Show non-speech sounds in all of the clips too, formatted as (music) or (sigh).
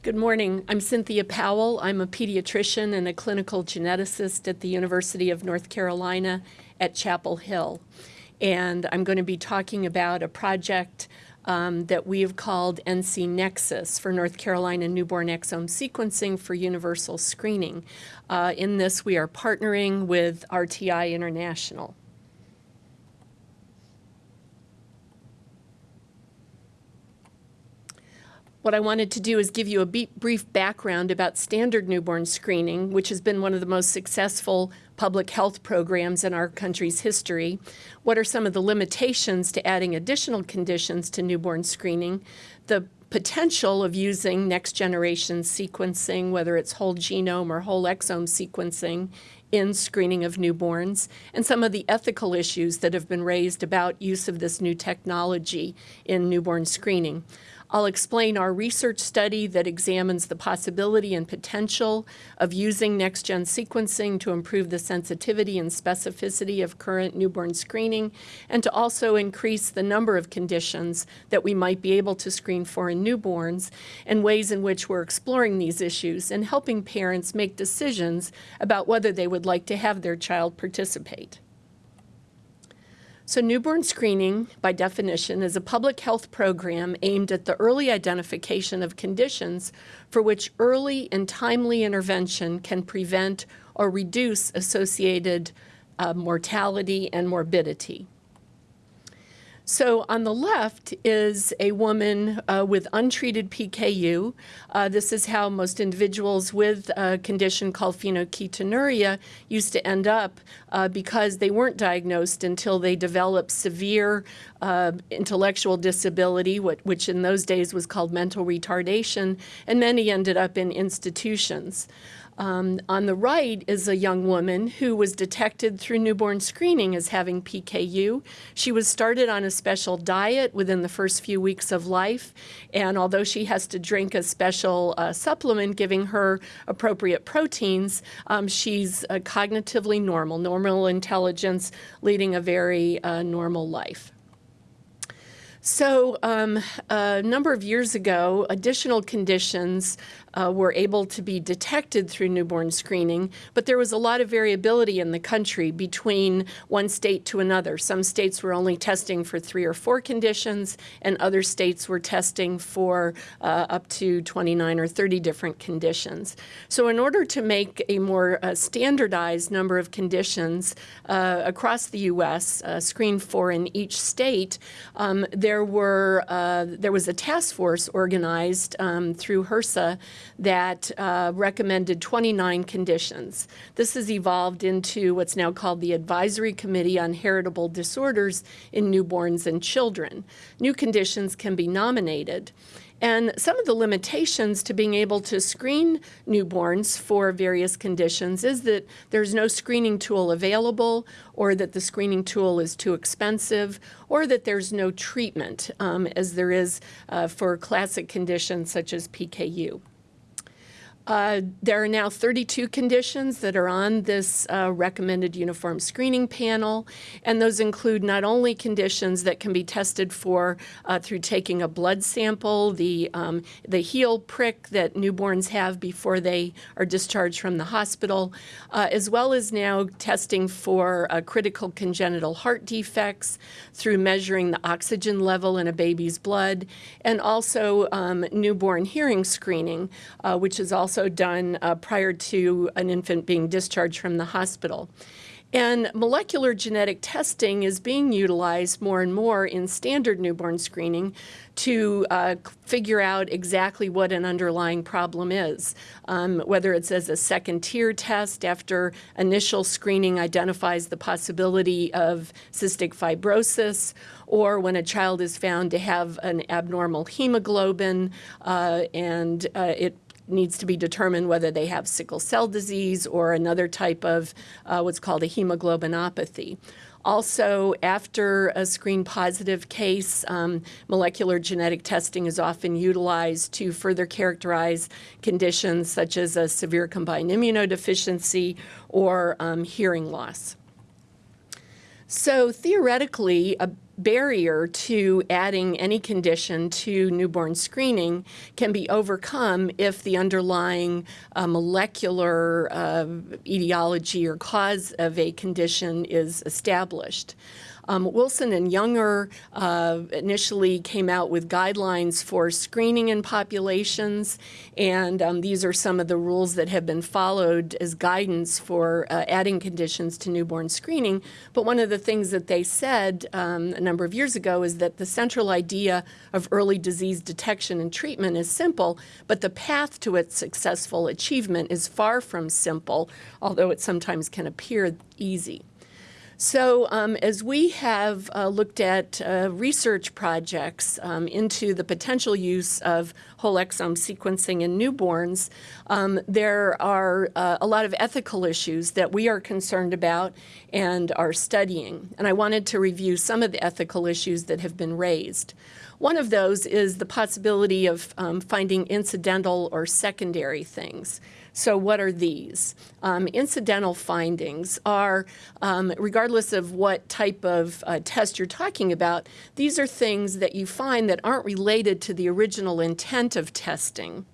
Good morning. I'm Cynthia Powell. I'm a pediatrician and a clinical geneticist at the University of North Carolina at Chapel Hill. And I'm going to be talking about a project um, that we have called NC Nexus for North Carolina newborn exome sequencing for universal screening. Uh, in this, we are partnering with RTI International. What I wanted to do is give you a brief background about standard newborn screening, which has been one of the most successful public health programs in our country's history. What are some of the limitations to adding additional conditions to newborn screening? The potential of using next generation sequencing, whether it's whole genome or whole exome sequencing in screening of newborns, and some of the ethical issues that have been raised about use of this new technology in newborn screening. I'll explain our research study that examines the possibility and potential of using next-gen sequencing to improve the sensitivity and specificity of current newborn screening and to also increase the number of conditions that we might be able to screen for in newborns and ways in which we're exploring these issues and helping parents make decisions about whether they would like to have their child participate. So newborn screening, by definition, is a public health program aimed at the early identification of conditions for which early and timely intervention can prevent or reduce associated uh, mortality and morbidity. So on the left is a woman uh, with untreated PKU. Uh, this is how most individuals with a condition called phenylketonuria used to end up uh, because they weren't diagnosed until they developed severe uh, intellectual disability, which in those days was called mental retardation, and many ended up in institutions. Um, on the right is a young woman who was detected through newborn screening as having PKU. She was started on a special diet within the first few weeks of life, and although she has to drink a special uh, supplement giving her appropriate proteins, um, she's uh, cognitively normal, normal intelligence, leading a very uh, normal life. So um, a number of years ago, additional conditions uh, were able to be detected through newborn screening, but there was a lot of variability in the country between one state to another. Some states were only testing for three or four conditions, and other states were testing for uh, up to 29 or 30 different conditions. So in order to make a more uh, standardized number of conditions uh, across the U.S., uh, screened for in each state, um, there were uh, there was a task force organized um, through HRSA that uh, recommended 29 conditions. This has evolved into what's now called the Advisory Committee on Heritable Disorders in Newborns and Children. New conditions can be nominated. And some of the limitations to being able to screen newborns for various conditions is that there's no screening tool available or that the screening tool is too expensive or that there's no treatment um, as there is uh, for classic conditions such as PKU. Uh, there are now 32 conditions that are on this uh, recommended uniform screening panel, and those include not only conditions that can be tested for uh, through taking a blood sample, the, um, the heel prick that newborns have before they are discharged from the hospital, uh, as well as now testing for uh, critical congenital heart defects through measuring the oxygen level in a baby's blood, and also um, newborn hearing screening, uh, which is also also done uh, prior to an infant being discharged from the hospital. And molecular genetic testing is being utilized more and more in standard newborn screening to uh, figure out exactly what an underlying problem is, um, whether it's as a second tier test after initial screening identifies the possibility of cystic fibrosis, or when a child is found to have an abnormal hemoglobin uh, and uh, it needs to be determined whether they have sickle cell disease or another type of uh, what's called a hemoglobinopathy. Also, after a screen positive case, um, molecular genetic testing is often utilized to further characterize conditions such as a severe combined immunodeficiency or um, hearing loss. So theoretically, a barrier to adding any condition to newborn screening can be overcome if the underlying uh, molecular uh, etiology or cause of a condition is established. Um, Wilson and Jungner uh, initially came out with guidelines for screening in populations, and um, these are some of the rules that have been followed as guidance for uh, adding conditions to newborn screening. But one of the things that they said um, a number of years ago is that the central idea of early disease detection and treatment is simple, but the path to its successful achievement is far from simple, although it sometimes can appear easy. So um, as we have uh, looked at uh, research projects um, into the potential use of whole exome sequencing in newborns, um, there are uh, a lot of ethical issues that we are concerned about and are studying. And I wanted to review some of the ethical issues that have been raised. One of those is the possibility of um, finding incidental or secondary things. So what are these? Um, incidental findings are, um, regardless of what type of uh, test you're talking about, these are things that you find that aren't related to the original intent of testing.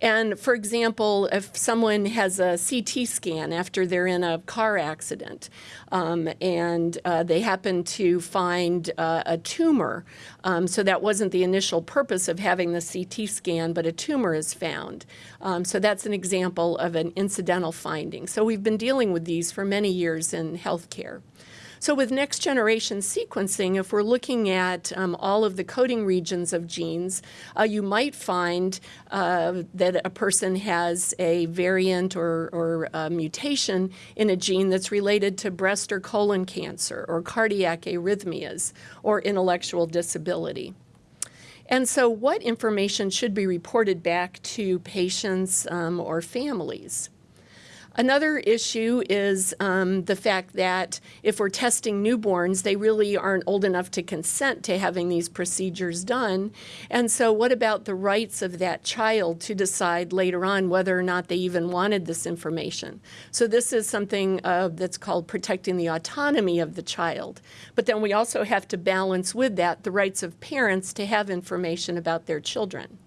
And for example, if someone has a CT scan after they're in a car accident um, and uh, they happen to find uh, a tumor, um, so that wasn't the initial purpose of having the CT scan, but a tumor is found. Um, so that's an example of an incidental finding. So we've been dealing with these for many years in healthcare. So with next generation sequencing, if we're looking at um, all of the coding regions of genes, uh, you might find uh, that a person has a variant or, or a mutation in a gene that's related to breast or colon cancer or cardiac arrhythmias or intellectual disability. And so what information should be reported back to patients um, or families? Another issue is um, the fact that if we're testing newborns, they really aren't old enough to consent to having these procedures done. And so what about the rights of that child to decide later on whether or not they even wanted this information? So this is something uh, that's called protecting the autonomy of the child. But then we also have to balance with that the rights of parents to have information about their children.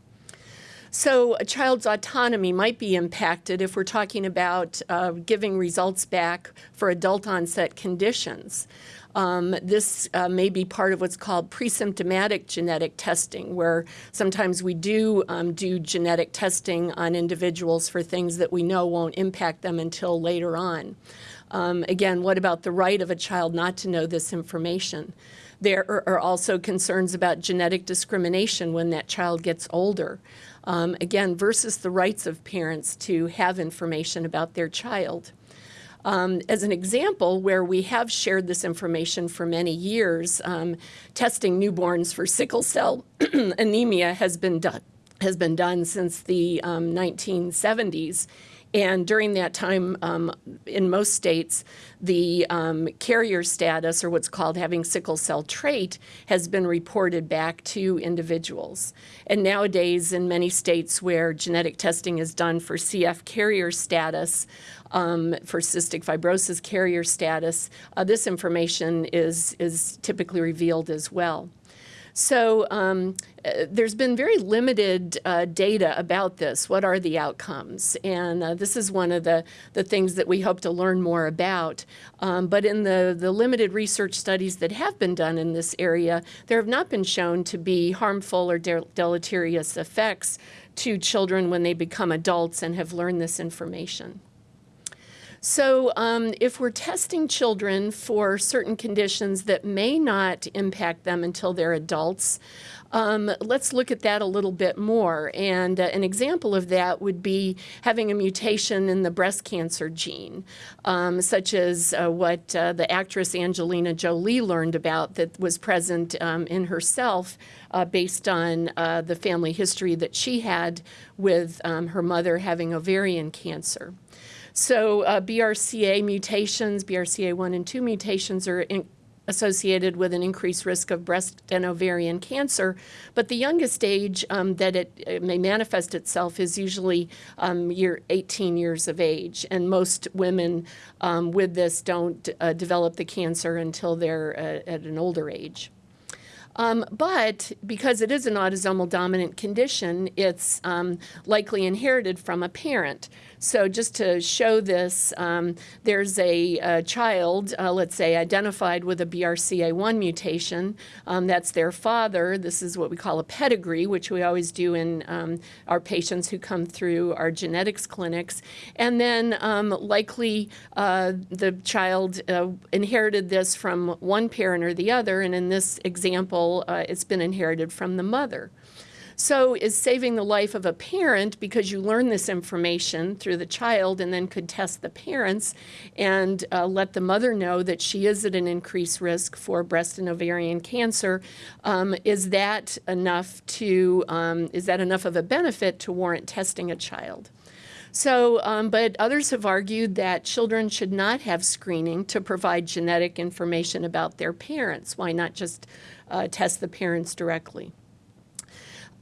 So a child's autonomy might be impacted if we're talking about uh, giving results back for adult onset conditions. Um, this uh, may be part of what's called pre-symptomatic genetic testing, where sometimes we do um, do genetic testing on individuals for things that we know won't impact them until later on. Um, again, what about the right of a child not to know this information? There are also concerns about genetic discrimination when that child gets older um, again, versus the rights of parents to have information about their child. Um, as an example, where we have shared this information for many years, um, testing newborns for sickle cell (clears throat) anemia has been done has been done since the 1970s. And during that time, um, in most states, the um, carrier status, or what's called having sickle cell trait, has been reported back to individuals. And nowadays, in many states where genetic testing is done for CF carrier status, um, for cystic fibrosis carrier status, uh, this information is, is typically revealed as well. So um, uh, there's been very limited uh, data about this. What are the outcomes? And uh, this is one of the, the things that we hope to learn more about. Um, but in the, the limited research studies that have been done in this area, there have not been shown to be harmful or de deleterious effects to children when they become adults and have learned this information. So um, if we're testing children for certain conditions that may not impact them until they're adults, um, let's look at that a little bit more. And uh, an example of that would be having a mutation in the breast cancer gene, um, such as uh, what uh, the actress Angelina Jolie learned about that was present um, in herself uh, based on uh, the family history that she had with um, her mother having ovarian cancer. So uh, BRCA mutations, BRCA1 and 2 mutations are associated with an increased risk of breast and ovarian cancer, but the youngest age um, that it, it, may manifest itself is usually um, year 18 years of age, and most women um, with this don't uh, develop the cancer until they're uh, at an older age. Um, but because it is an autosomal dominant condition, it's um, likely inherited from a parent. So just to show this, um, there's a, a child, uh, let's say, identified with a BRCA1 mutation. Um, that's their father. This is what we call a pedigree, which we always do in um, our patients who come through our genetics clinics. And then um, likely uh, the child uh, inherited this from one parent or the other. And in this example, uh, it's been inherited from the mother. So is saving the life of a parent because you learn this information through the child and then could test the parents and uh, let the mother know that she is at an increased risk for breast and ovarian cancer. Um, is that enough to, um, is that enough of a benefit to warrant testing a child? So, um, but others have argued that children should not have screening to provide genetic information about their parents. Why not just uh, test the parents directly?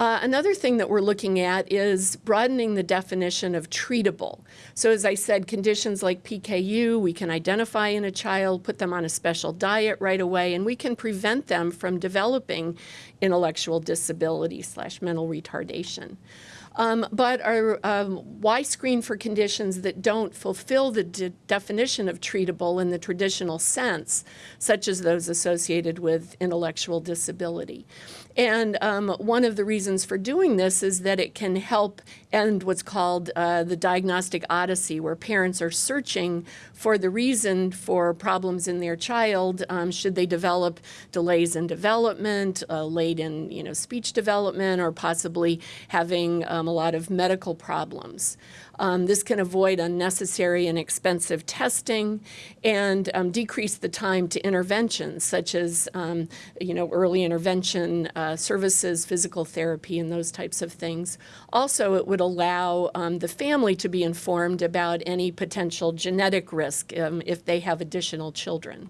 Uh, another thing that we're looking at is broadening the definition of treatable. So as I said, conditions like PKU, we can identify in a child, put them on a special diet right away, and we can prevent them from developing intellectual disability slash mental retardation. Um, but are, um, why screen for conditions that don't fulfill the de definition of treatable in the traditional sense, such as those associated with intellectual disability? And um, one of the reasons for doing this is that it can help end what's called uh, the diagnostic odyssey, where parents are searching for the reason for problems in their child. Um, should they develop delays in development, uh, late in you know speech development, or possibly having um, a lot of medical problems? Um, this can avoid unnecessary and expensive testing and um, decrease the time to interventions such as um, you know early intervention uh, services, physical therapy, and those types of things. Also, it would allow um, the family to be informed about any potential genetic risk um, if they have additional children.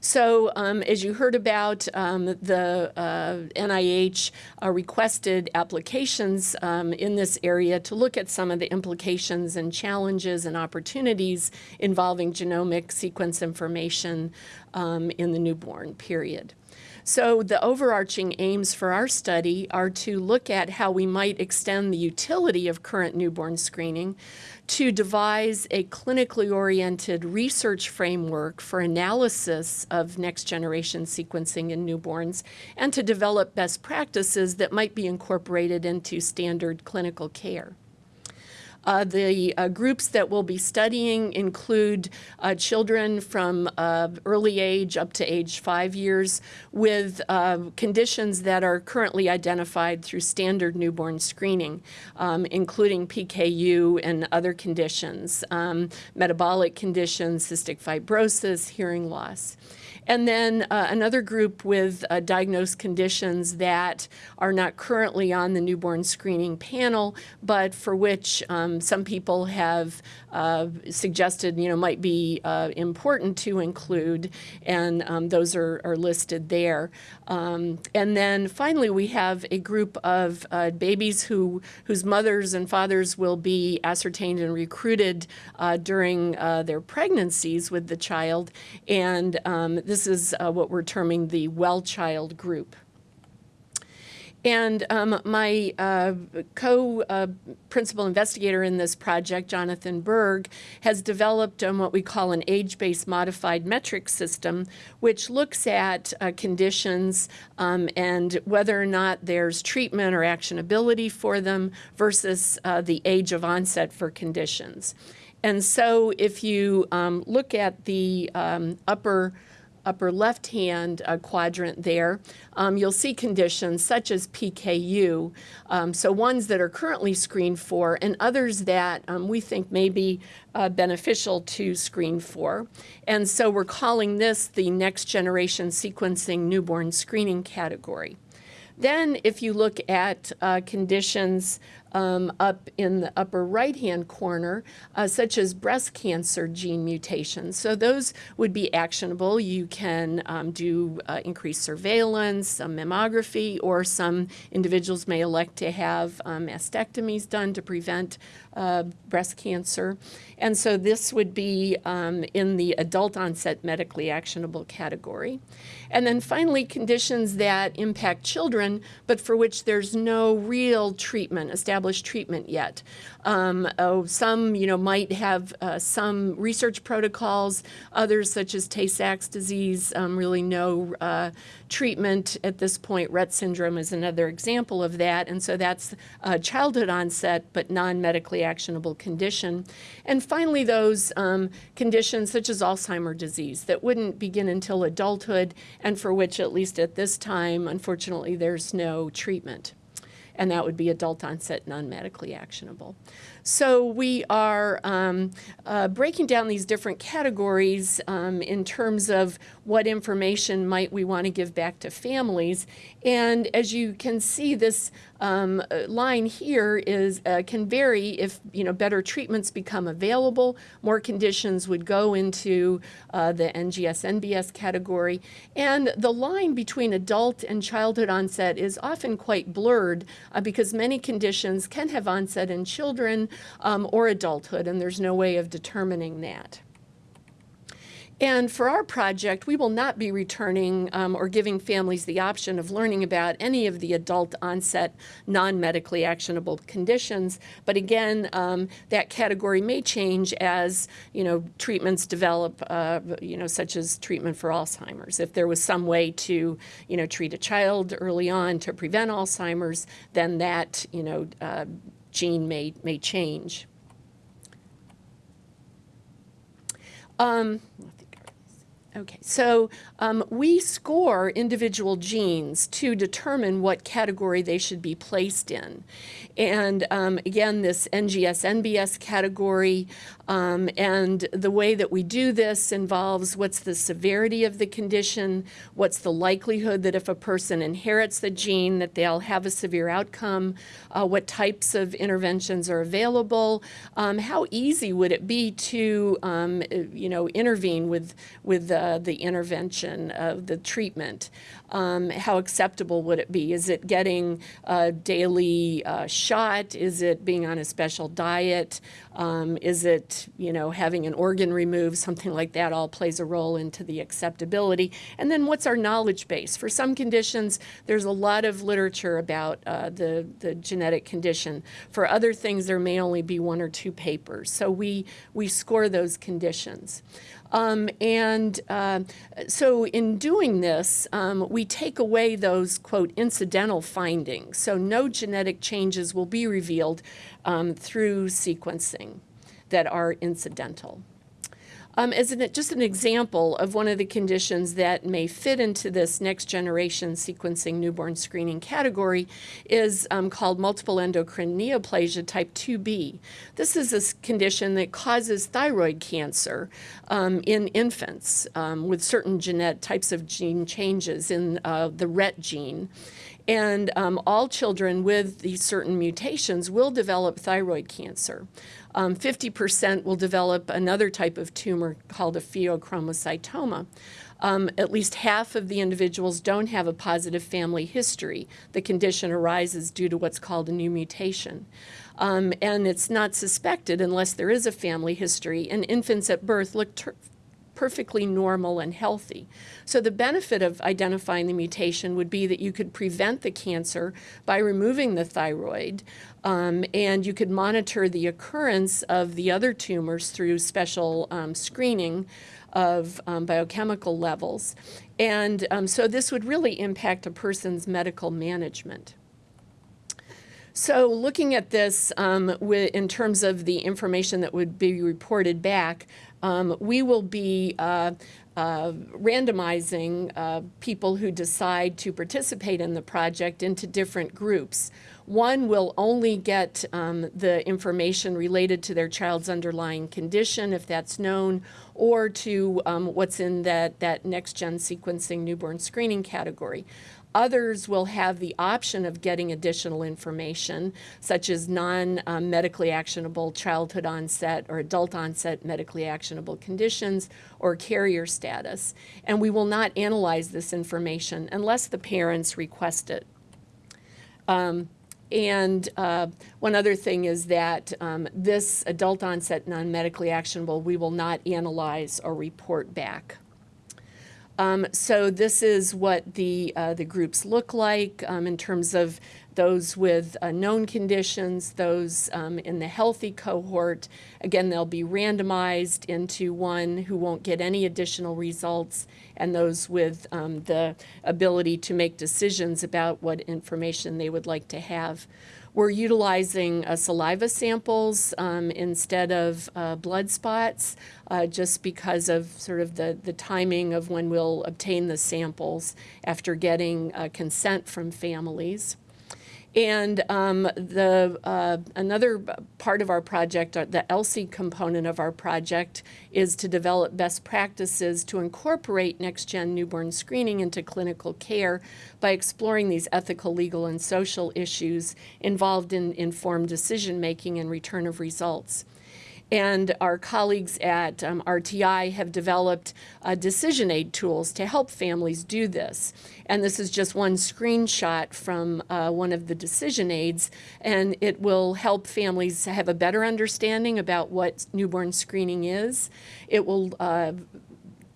So um, as you heard about, um, the uh, NIH uh, requested applications um, in this area to look at some of the implications and challenges and opportunities involving genomic sequence information um, in the newborn period. So the overarching aims for our study are to look at how we might extend the utility of current newborn screening to devise a clinically oriented research framework for analysis of next generation sequencing in newborns and to develop best practices that might be incorporated into standard clinical care. Uh, the uh, groups that we'll be studying include uh, children from uh, early age up to age five years with uh, conditions that are currently identified through standard newborn screening, um, including PKU and other conditions, um, metabolic conditions, cystic fibrosis, hearing loss. And then uh, another group with uh, diagnosed conditions that are not currently on the newborn screening panel, but for which um, some people have uh, suggested, you know, might be uh, important to include, and um, those are, are, listed there. Um, and then finally, we have a group of uh, babies who whose mothers and fathers will be ascertained and recruited uh, during their pregnancies with the child, and um, this this is uh, what we're terming the well child group. And um, my uh, co-principal uh, investigator in this project, Jonathan Berg, has developed um, what we call an age-based modified metric system, which looks at uh, conditions um, and whether or not there's treatment or actionability for them versus uh, the age of onset for conditions. And so if you um, look at the um, upper upper left-hand uh, quadrant there, um, you'll see conditions such as PKU, um, so ones that are currently screened for and others that um, we think may be uh, beneficial to screen for. And so we're calling this the next generation sequencing newborn screening category. Then, if you look at uh, conditions um, up in the upper right-hand corner, uh, such as breast cancer gene mutations. So those would be actionable. You can um, do uh, increased surveillance, some mammography, or some individuals may elect to have um, mastectomies done to prevent uh, breast cancer. And so this would be um, in the adult onset medically actionable category. And then finally, conditions that impact children, but for which there's no real treatment, established treatment yet. Um, oh, some, you know, might have uh, some research protocols, others such as Tay-Sachs disease, um, really no uh, treatment at this point. Rett syndrome is another example of that, and so that's a childhood onset but non-medically actionable condition. And finally, those um, conditions such as Alzheimer's disease that wouldn't begin until adulthood and for which, at least at this time, unfortunately, there's no treatment and that would be adult onset non-medically actionable. So we are um, uh, breaking down these different categories um, in terms of what information might we want to give back to families. And as you can see, this um, line here is uh, can vary if you know better treatments become available. More conditions would go into uh, the NGS NBS category, and the line between adult and childhood onset is often quite blurred uh, because many conditions can have onset in children um, or adulthood, and there's no way of determining that. And for our project, we will not be returning um, or giving families the option of learning about any of the adult onset non-medically actionable conditions. But again, um, that category may change as you know treatments develop, uh, you know, such as treatment for Alzheimer's. If there was some way to you know treat a child early on to prevent Alzheimer's, then that you know uh, gene may may change. Um, Okay, so um, we score individual genes to determine what category they should be placed in. And um, again, this NGS NBS category, um, and the way that we do this involves what's the severity of the condition, what's the likelihood that if a person inherits the gene that they'll have a severe outcome, uh, what types of interventions are available, um, how easy would it be to, um, you know, intervene with, with uh, the intervention, of the treatment. Um, how acceptable would it be? Is it getting a daily uh, shot? Is it being on a special diet? Um, is it, you know, having an organ removed? Something like that all plays a role into the acceptability. And then what's our knowledge base? For some conditions, there's a lot of literature about uh, the, the genetic condition. For other things, there may only be one or two papers. So we, we score those conditions. Um, and uh, so in doing this, um, we take away those, quote, incidental findings. So no genetic changes will be revealed um, through sequencing that are incidental. Um, as an, just an example of one of the conditions that may fit into this next generation sequencing newborn screening category is um, called multiple endocrine neoplasia type 2B. This is a condition that causes thyroid cancer um, in infants um, with certain genetic types of gene changes in uh, the RET gene. And um, all children with these certain mutations will develop thyroid cancer. 50% um, will develop another type of tumor called a pheochromocytoma. Um, at least half of the individuals don't have a positive family history. The condition arises due to what's called a new mutation. Um, and it's not suspected unless there is a family history, and infants at birth look perfectly normal and healthy. So the benefit of identifying the mutation would be that you could prevent the cancer by removing the thyroid, um, and you could monitor the occurrence of the other tumors through special um, screening of um, biochemical levels. And um, so this would really impact a person's medical management. So looking at this um, in terms of the information that would be reported back, um, we will be uh, uh, randomizing uh, people who decide to participate in the project into different groups. One will only get um, the information related to their child's underlying condition, if that's known, or to um, what's in that, that next-gen sequencing newborn screening category. Others will have the option of getting additional information, such as non-medically actionable childhood onset or adult onset medically actionable conditions or carrier status. And we will not analyze this information unless the parents request it. Um, and uh, one other thing is that um, this adult onset non-medically actionable, we will not analyze or report back. Um, so this is what the, uh, the groups look like um, in terms of those with uh, known conditions, those um, in the healthy cohort. Again, they'll be randomized into one who won't get any additional results, and those with um, the ability to make decisions about what information they would like to have. We're utilizing uh, saliva samples um, instead of uh, blood spots uh, just because of sort of the, the timing of when we'll obtain the samples after getting uh, consent from families. And um, the uh, another part of our project, uh, the ELSI component of our project, is to develop best practices to incorporate next-gen newborn screening into clinical care by exploring these ethical, legal, and social issues involved in informed decision-making and return of results. And our colleagues at um, RTI have developed uh, decision aid tools to help families do this. And this is just one screenshot from uh, one of the decision aids, and it will help families have a better understanding about what newborn screening is. It will uh,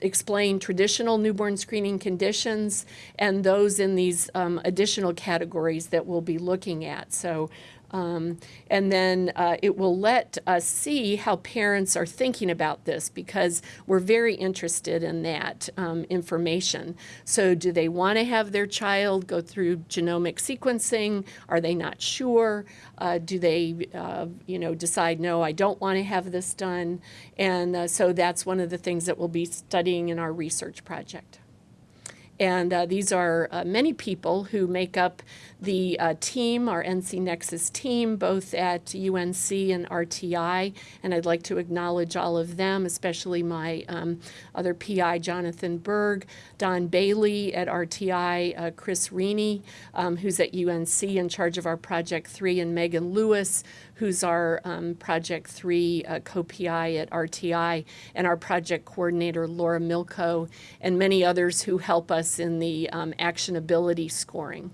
explain traditional newborn screening conditions and those in these um, additional categories that we'll be looking at. So um, and then uh, it will let us see how parents are thinking about this because we're very interested in that um, information. So do they want to have their child go through genomic sequencing? Are they not sure? Uh, do they, uh, you know, decide, no, I don't want to have this done? And uh, so that's one of the things that we'll be studying in our research project. And uh, these are uh, many people who make up the uh, team, our NC Nexus team, both at UNC and RTI. And I'd like to acknowledge all of them, especially my um, other PI, Jonathan Berg, Don Bailey at RTI, uh, Chris Reaney, um, who's at UNC in charge of our Project 3, and Megan Lewis, who's our um, Project 3 uh, co-PI at RTI, and our project coordinator, Laura Milko, and many others who help us in the um, actionability scoring.